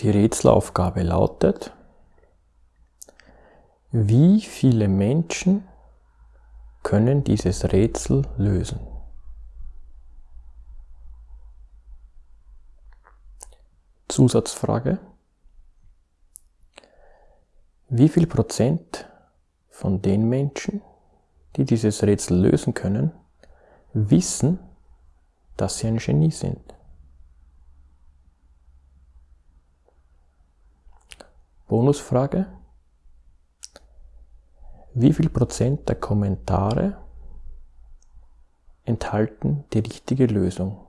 Die Rätselaufgabe lautet, wie viele Menschen können dieses Rätsel lösen? Zusatzfrage. Wie viel Prozent von den Menschen, die dieses Rätsel lösen können, wissen, dass sie ein Genie sind? Bonusfrage. Wie viel Prozent der Kommentare enthalten die richtige Lösung?